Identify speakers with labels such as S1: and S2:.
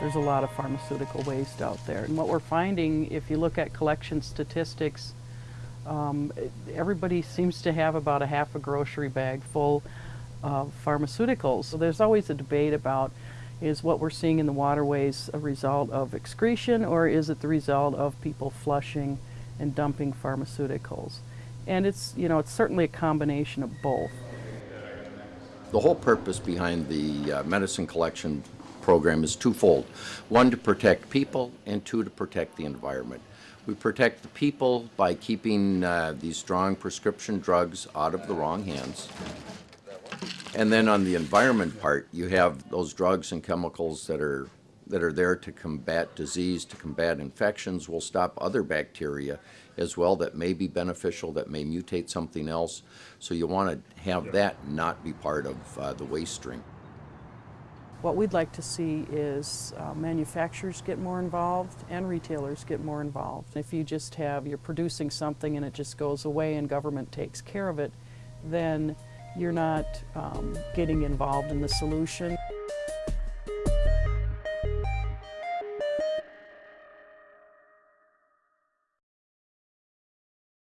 S1: there's a lot of pharmaceutical waste out there. And what we're finding, if you look at collection statistics, um, everybody seems to have about a half a grocery bag full of pharmaceuticals. So there's always a debate about is what we're seeing in the waterways a result of excretion or is it the result of people flushing and dumping pharmaceuticals? And it's, you know, it's certainly a combination of both.
S2: The whole purpose behind the uh, medicine collection program is twofold. One, to protect people, and two, to protect the environment. We protect the people by keeping uh, these strong prescription drugs out of the wrong hands. And then on the environment part, you have those drugs and chemicals that are that are there to combat disease, to combat infections, will stop other bacteria as well that may be beneficial, that may mutate something else. So you want to have that not be part of uh, the waste stream.
S1: What we'd like to see is uh, manufacturers get more involved and retailers get more involved. If you just have, you're producing something and it just goes away and government takes care of it, then you're not um, getting involved in the solution.